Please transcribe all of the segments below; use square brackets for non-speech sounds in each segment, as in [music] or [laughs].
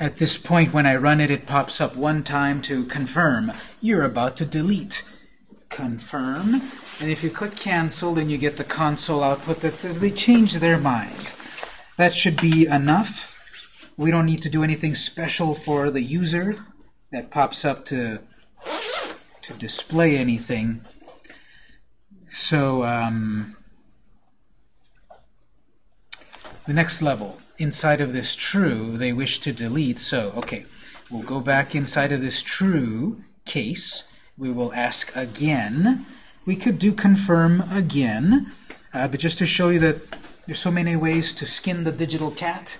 At this point, when I run it, it pops up one time to confirm. You're about to delete. Confirm. And if you click cancel, then you get the console output that says they changed their mind. That should be enough. We don't need to do anything special for the user that pops up to, to display anything. So, um, the next level, inside of this true, they wish to delete. So, okay, we'll go back inside of this true case. We will ask again. We could do confirm again, uh, but just to show you that there's so many ways to skin the digital cat,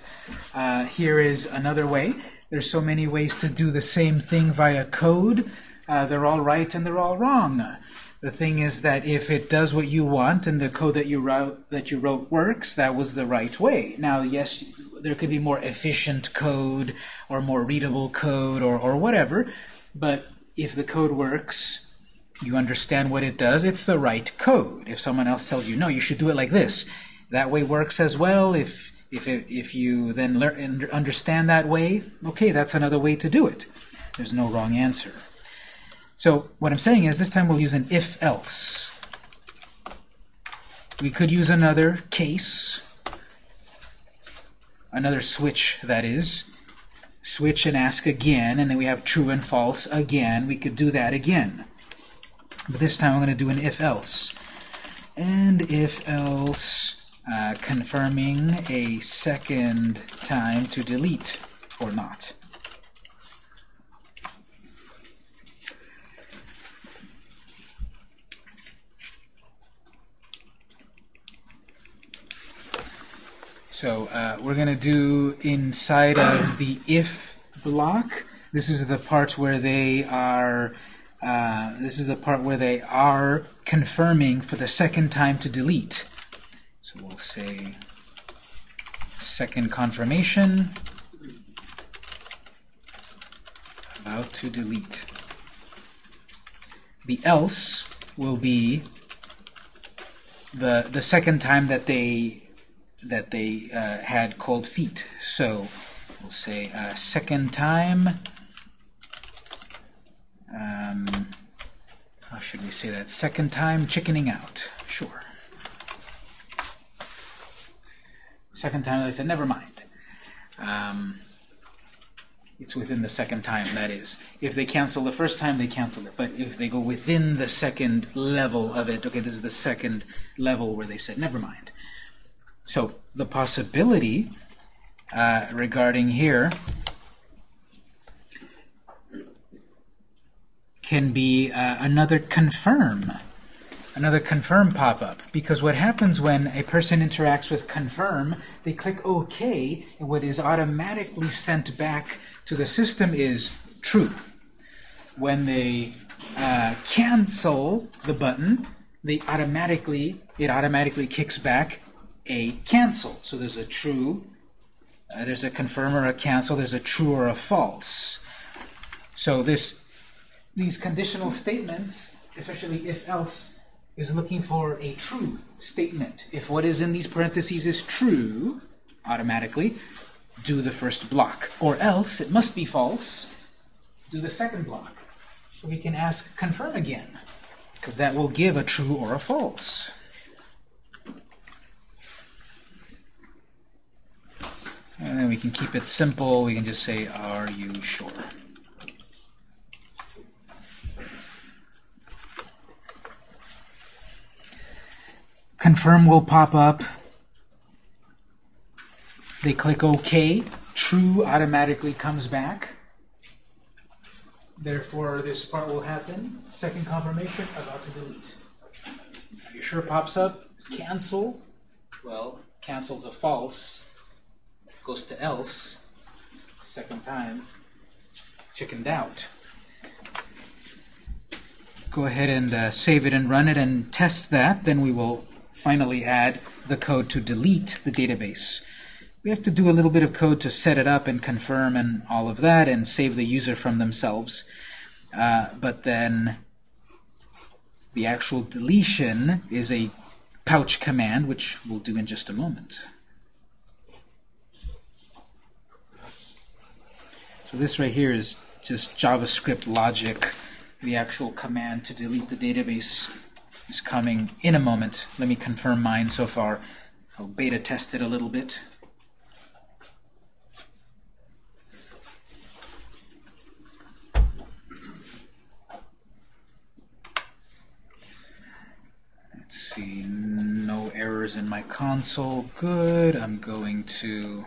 uh, here is another way. There's so many ways to do the same thing via code. Uh, they're all right and they're all wrong. The thing is that if it does what you want and the code that you wrote that you wrote works, that was the right way. Now, yes, there could be more efficient code or more readable code or, or whatever, but if the code works, you understand what it does, it's the right code. If someone else tells you, no, you should do it like this, that way works as well. If if, it, if you then learn and understand that way, okay, that's another way to do it. There's no wrong answer. So what I'm saying is this time we'll use an if-else. We could use another case, another switch, that is. Switch and ask again, and then we have true and false again. We could do that again. But this time I'm going to do an if-else. And if-else uh, confirming a second time to delete or not. So uh, we're going to do inside of the if block. This is the part where they are. Uh, this is the part where they are confirming for the second time to delete. So we'll say second confirmation about to delete. The else will be the the second time that they that they uh, had cold feet. So we'll say uh, second time. Um, how should we say that? Second time chickening out. Sure. Second time, they said, never mind. Um, it's within the second time, that is. If they cancel the first time, they cancel it. But if they go within the second level of it, okay, this is the second level where they said, never mind. So the possibility uh, regarding here can be uh, another confirm another confirm pop-up. Because what happens when a person interacts with confirm they click OK and what is automatically sent back to the system is true. When they uh, cancel the button they automatically it automatically kicks back a cancel so there's a true uh, there's a confirm or a cancel there's a true or a false so this these conditional statements especially if else is looking for a true statement. If what is in these parentheses is true, automatically, do the first block. Or else, it must be false, do the second block. So we can ask confirm again, because that will give a true or a false. And then we can keep it simple. We can just say, are you sure? Confirm will pop up. They click OK. True automatically comes back. Therefore, this part will happen. Second confirmation, about to delete. Are you sure pops up? Cancel. Well, cancel's a false. Goes to else. Second time. Chickened out. Go ahead and uh, save it and run it and test that. Then we will finally add the code to delete the database. We have to do a little bit of code to set it up and confirm and all of that and save the user from themselves. Uh, but then the actual deletion is a pouch command, which we'll do in just a moment. So this right here is just JavaScript logic. The actual command to delete the database is coming in a moment. Let me confirm mine so far. I'll beta test it a little bit. Let's see, no errors in my console. Good. I'm going to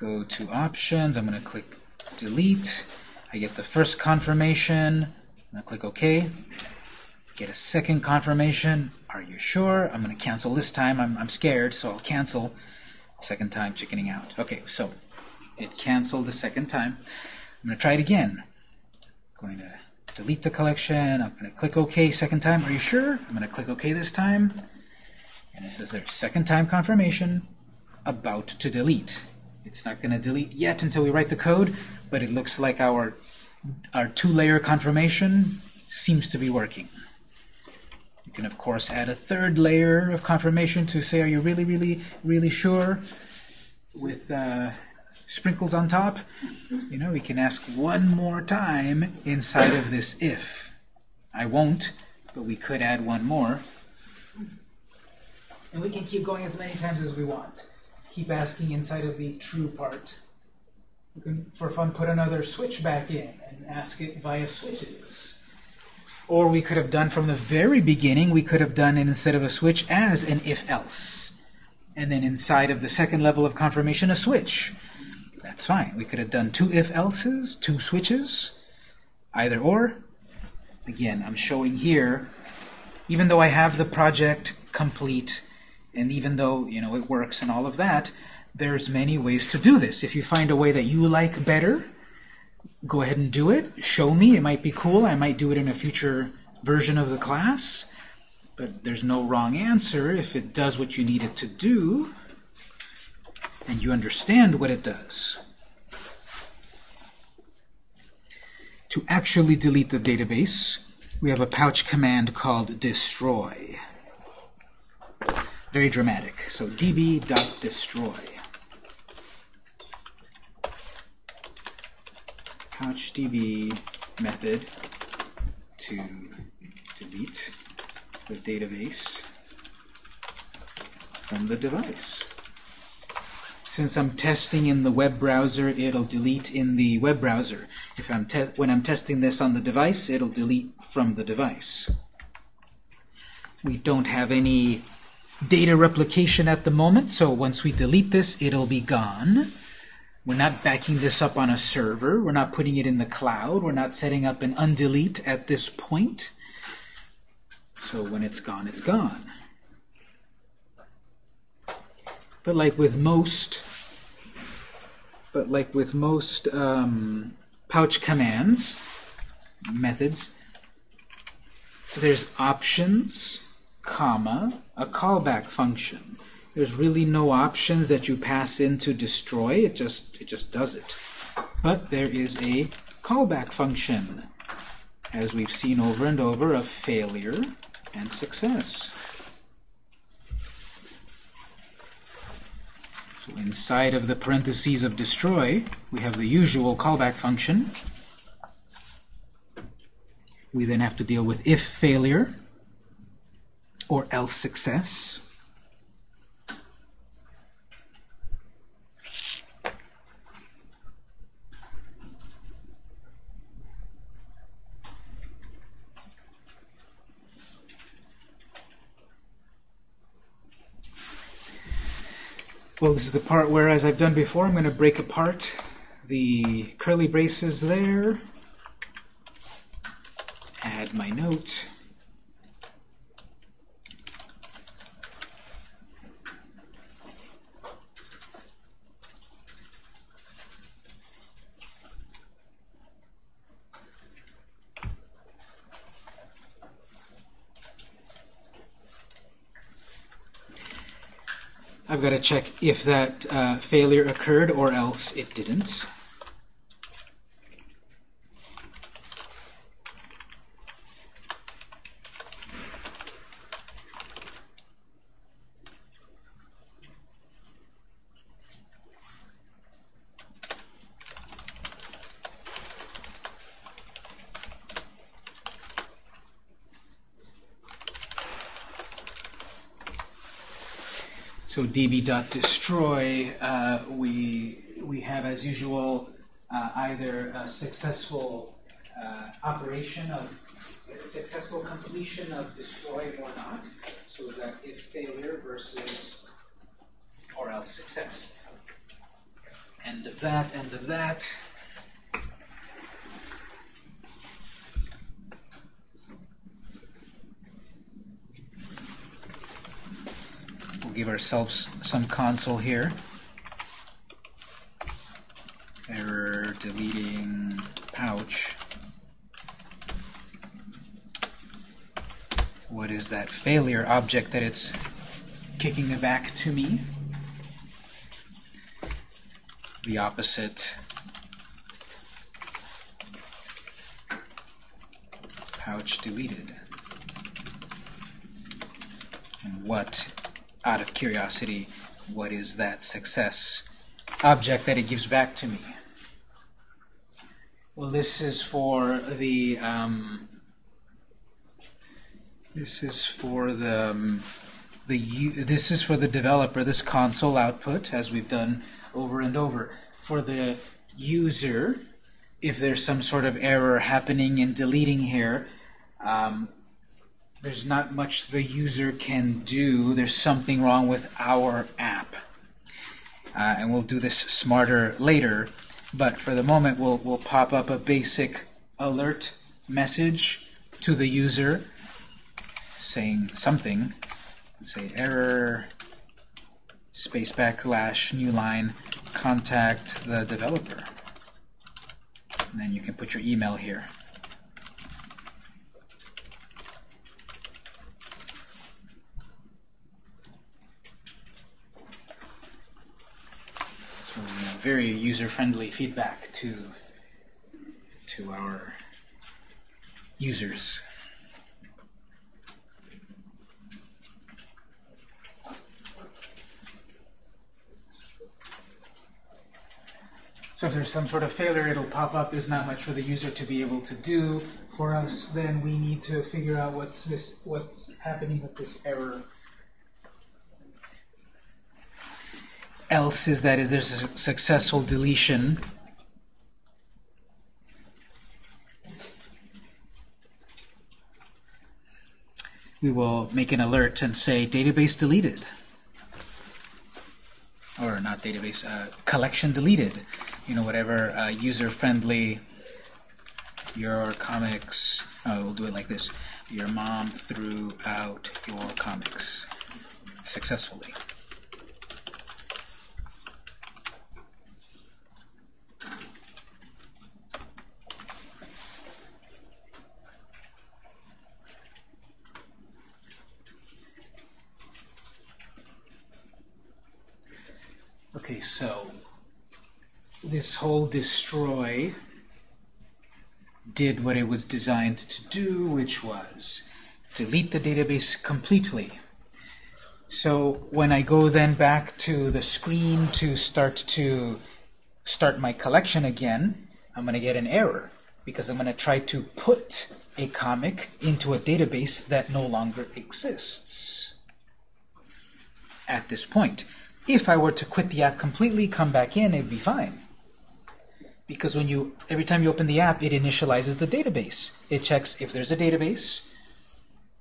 go to Options. I'm going to click Delete. I get the first confirmation. I'm going to click OK. Get a second confirmation. Are you sure? I'm going to cancel this time. I'm, I'm scared, so I'll cancel. Second time, chickening out. Okay, so it canceled the second time. I'm going to try it again. going to delete the collection. I'm going to click OK second time. Are you sure? I'm going to click OK this time. And it says there's second time confirmation about to delete. It's not going to delete yet until we write the code, but it looks like our, our two-layer confirmation seems to be working. You can, of course, add a third layer of confirmation to say, are you really, really, really sure? With uh, sprinkles on top. You know, we can ask one more time inside of this if. I won't, but we could add one more. And we can keep going as many times as we want. Keep asking inside of the true part. We can, for fun, put another switch back in and ask it via switches. Or we could have done from the very beginning, we could have done it instead of a switch as an if-else. And then inside of the second level of confirmation, a switch. That's fine. We could have done two if-elses, two switches, either or. Again, I'm showing here, even though I have the project complete, and even though you know it works and all of that, there's many ways to do this. If you find a way that you like better, go ahead and do it. Show me. It might be cool. I might do it in a future version of the class. But there's no wrong answer if it does what you need it to do and you understand what it does. To actually delete the database, we have a pouch command called destroy. Very dramatic. So db.destroy. pouchdb method to delete the database from the device. Since I'm testing in the web browser, it'll delete in the web browser. If I'm when I'm testing this on the device, it'll delete from the device. We don't have any data replication at the moment, so once we delete this, it'll be gone. We're not backing this up on a server. We're not putting it in the cloud. We're not setting up an undelete at this point. So when it's gone, it's gone. But like with most, but like with most um, pouch commands, methods, there's options, comma, a callback function. There's really no options that you pass in to destroy. It just it just does it. But there is a callback function, as we've seen over and over, of failure and success. So inside of the parentheses of destroy, we have the usual callback function. We then have to deal with if failure or else success. Well, this is the part where, as I've done before, I'm going to break apart the curly braces there, add my note, I've got to check if that uh, failure occurred or else it didn't. Db.destroy, uh, we, we have, as usual, uh, either a successful uh, operation of successful completion of destroy or not. So that if failure versus or else success. End of that, end of that. Give ourselves some console here. Error deleting pouch. What is that failure object that it's kicking back to me? The opposite pouch deleted. And what, out of curiosity, what is that success object that it gives back to me? Well, this is for the um, this is for the um, the this is for the developer. This console output, as we've done over and over. For the user, if there's some sort of error happening in deleting here, um, there's not much the user can do. There's something wrong with our app. Uh, and we'll do this smarter later. But for the moment, we'll, we'll pop up a basic alert message to the user saying something. Let's Say error, space backslash, new line, contact the developer. And then you can put your email here. So very user-friendly feedback to to our users. So if there's some sort of failure, it'll pop up. There's not much for the user to be able to do. For us, then we need to figure out what's this, what's happening with this error. Else is that is there's a successful deletion. We will make an alert and say database deleted or not database, uh, collection deleted you know, whatever uh, user-friendly your comics, oh, we'll do it like this, your mom threw out your comics successfully. Okay, so this whole destroy did what it was designed to do, which was delete the database completely. So when I go then back to the screen to start to start my collection again, I'm going to get an error because I'm going to try to put a comic into a database that no longer exists at this point. If I were to quit the app completely, come back in, it'd be fine because when you every time you open the app, it initializes the database. It checks if there's a database,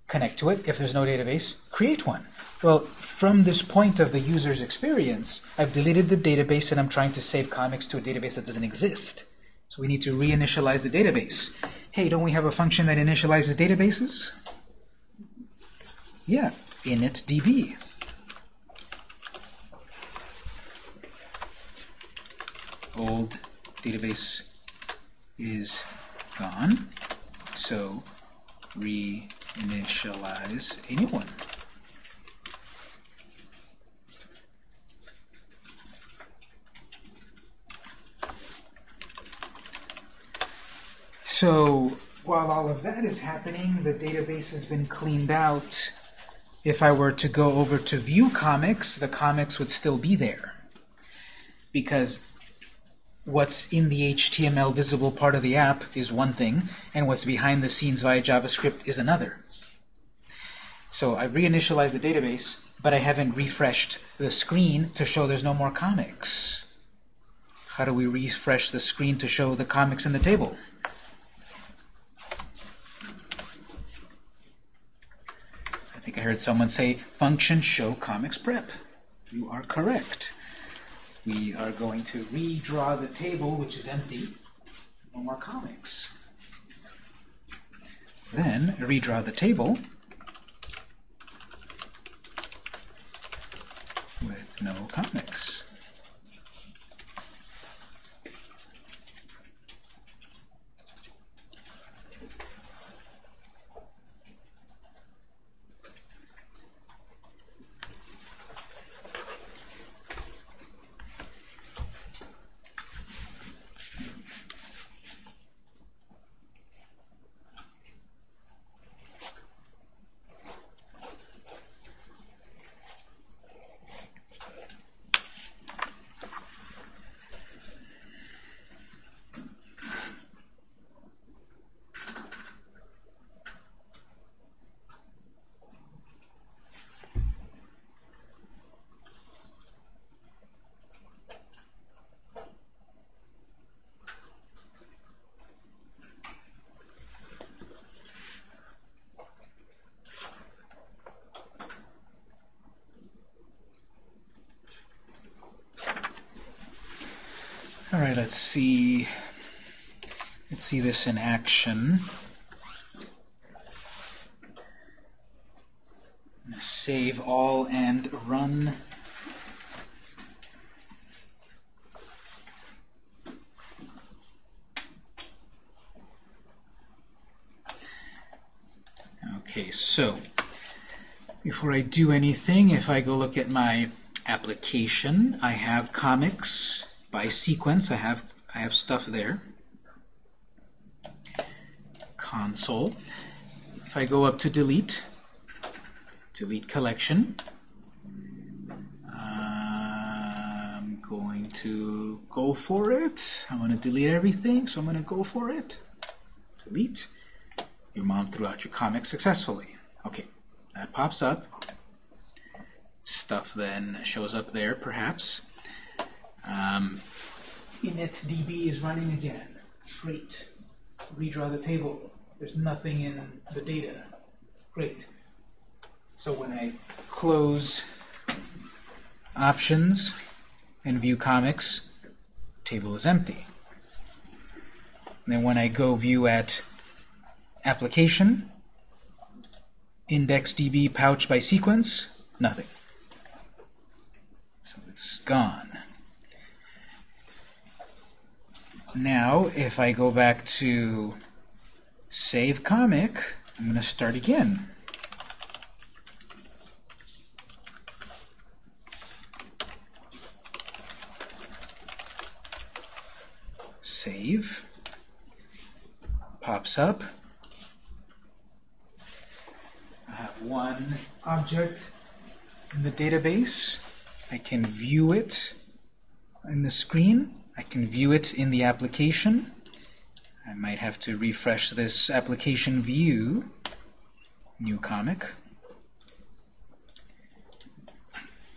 connect to it. If there's no database, create one. Well, from this point of the user's experience, I've deleted the database and I'm trying to save comics to a database that doesn't exist. So we need to reinitialize the database. Hey, don't we have a function that initializes databases? Yeah, initdb. Old database is gone. So reinitialize a new one. So while all of that is happening, the database has been cleaned out. If I were to go over to view comics, the comics would still be there. Because what's in the HTML visible part of the app is one thing, and what's behind the scenes via JavaScript is another. So I've reinitialized the database. but I haven't refreshed the screen to show there's no more comics. How do we refresh the screen to show the comics in the table? I think I heard someone say function show comics prep. You are correct. We are going to redraw the table, which is empty. No more comics. Then redraw the table with no comics. All right, let's see. Let's see this in action. Save all and run. Okay, so before I do anything, if I go look at my application, I have comics by sequence. I have I have stuff there. Console. If I go up to delete, delete collection, I'm going to go for it. I'm going to delete everything, so I'm going to go for it. Delete. Your mom threw out your comic successfully. Okay, that pops up. Stuff then shows up there, perhaps. Um, initdb is running again. Great. Redraw the table. There's nothing in the data. Great. So when I close options and view comics, table is empty. And then when I go view at application, IndexedDB pouch by sequence, nothing. So it's gone. Now, if I go back to save comic, I'm going to start again. Save. Pops up. I have one object in the database. I can view it in the screen. I can view it in the application. I might have to refresh this application view. New comic.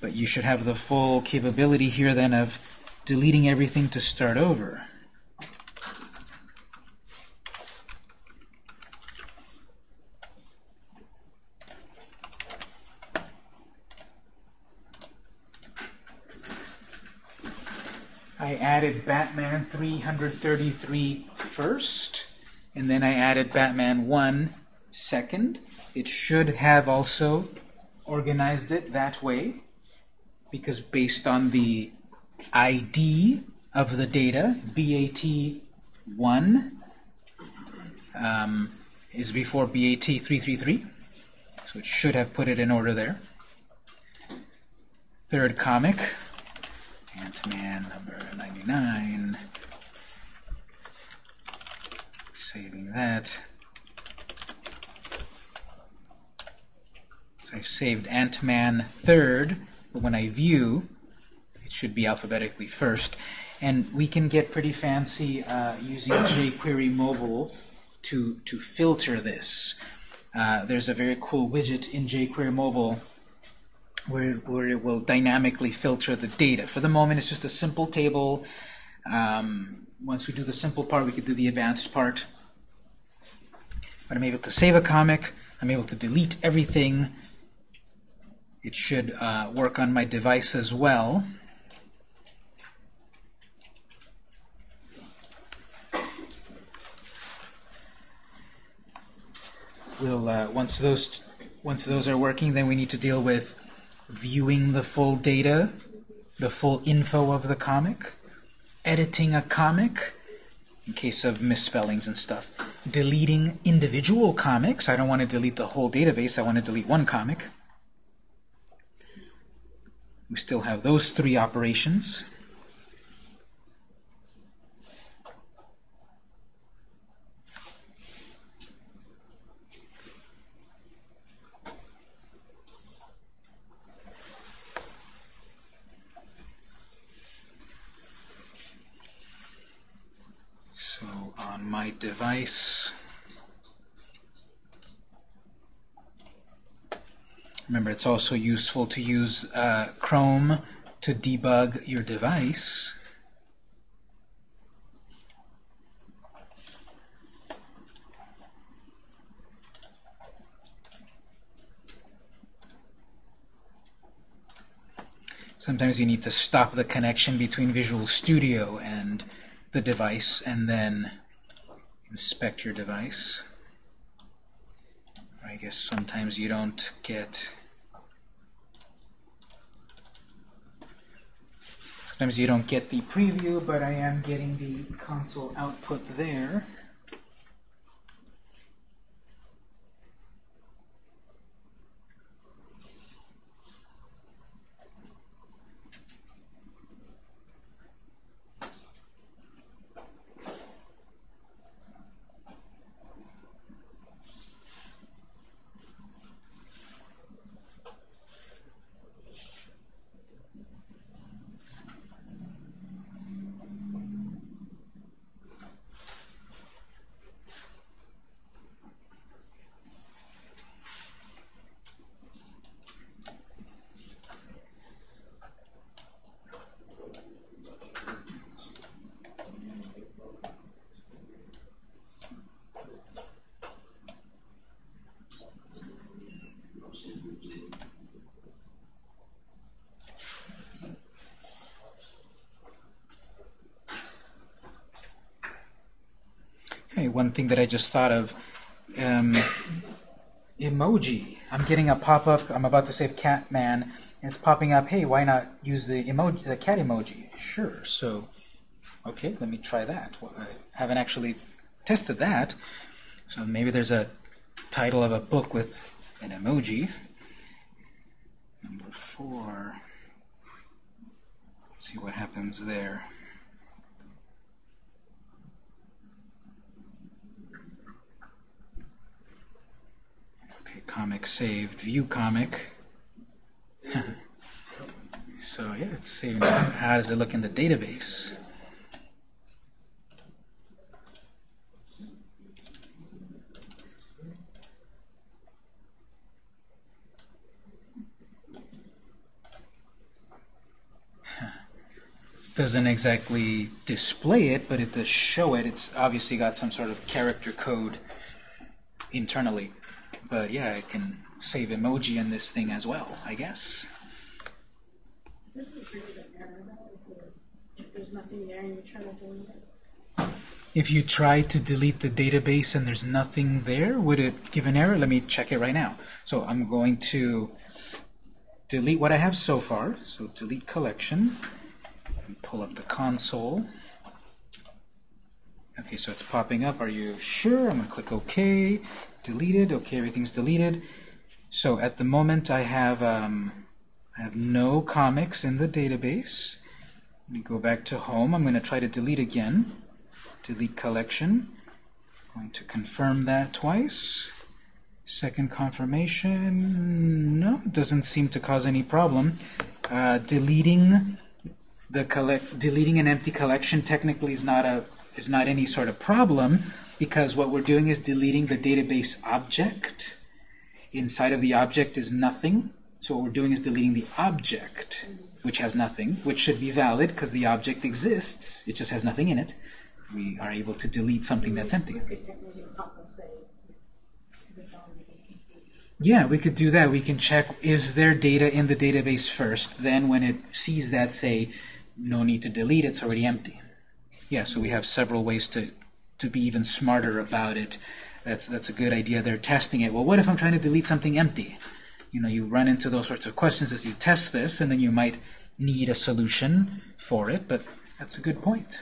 But you should have the full capability here then of deleting everything to start over. Batman 333 first, and then I added Batman 1 second. It should have also organized it that way, because based on the ID of the data, BAT1 um, is before BAT333, so it should have put it in order there. Third comic, Ant-Man number 99. Saving that. So I've saved Ant-Man third, but when I view, it should be alphabetically first. And we can get pretty fancy uh, using jQuery mobile to, to filter this. Uh, there's a very cool widget in jQuery mobile where, where it will dynamically filter the data. For the moment, it's just a simple table. Um, once we do the simple part, we could do the advanced part. But I'm able to save a comic. I'm able to delete everything. It should uh, work on my device as well. We'll uh, once those once those are working, then we need to deal with viewing the full data, the full info of the comic, editing a comic in case of misspellings and stuff, deleting individual comics. I don't want to delete the whole database. I want to delete one comic. We still have those three operations. my device. Remember, it's also useful to use uh, Chrome to debug your device. Sometimes you need to stop the connection between Visual Studio and the device and then inspect your device. I guess sometimes you don't get sometimes you don't get the preview, but I am getting the console output there. One thing that I just thought of. Um, emoji. I'm getting a pop-up. I'm about to save Catman, it's popping up. Hey, why not use the emoji, the cat emoji? Sure. So, okay, let me try that. Well, I haven't actually tested that. So maybe there's a title of a book with an emoji. Number four. Let's see what happens there. Comic saved, view comic. [laughs] so yeah, it's saving. How does it look in the database? [laughs] doesn't exactly display it, but it does show it. It's obviously got some sort of character code internally. But yeah, I can save emoji in this thing as well, I guess. If you try to delete the database and there's nothing there, would it give an error? Let me check it right now. So I'm going to delete what I have so far. So delete collection. Pull up the console. Okay, so it's popping up. Are you sure? I'm going to click OK deleted. Okay, everything's deleted. So at the moment I have um, I have no comics in the database. Let me go back to home. I'm going to try to delete again. Delete collection. I'm going to confirm that twice. Second confirmation. No, it doesn't seem to cause any problem. Uh, deleting the collect deleting an empty collection technically is not a is not any sort of problem because what we're doing is deleting the database object. Inside of the object is nothing, So what we're doing is deleting the object, which has nothing, which should be valid because the object exists. It just has nothing in it. We are able to delete something that's empty. Yeah, we could do that. We can check, is there data in the database first? Then when it sees that, say, no need to delete, it's already empty. Yeah, so we have several ways to, to be even smarter about it. That's, that's a good idea. They're testing it. Well, what if I'm trying to delete something empty? You know, you run into those sorts of questions as you test this, and then you might need a solution for it, but that's a good point.